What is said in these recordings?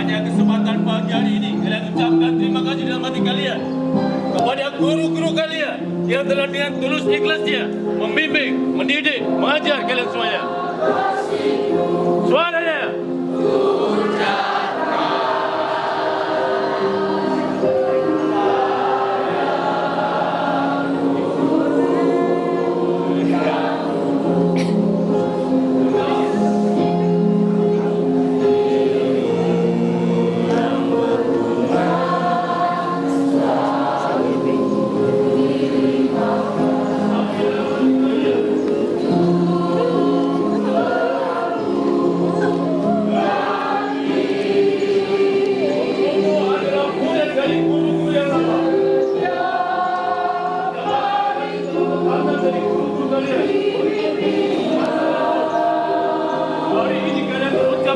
Hanya kesempatan pagi hari ini kalian ucapkan terima kasih dalam hati kalian kepada guru-guru kalian yang telah dengan tulus ikhlasnya membimbing, mendidik, mengajar kalian semuanya.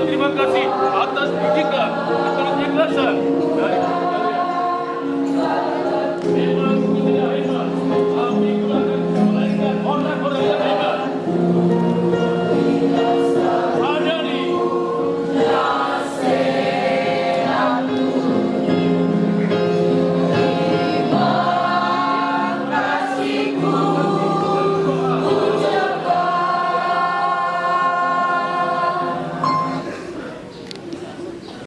Terima kasih atas didikan, atas ikhlasan dari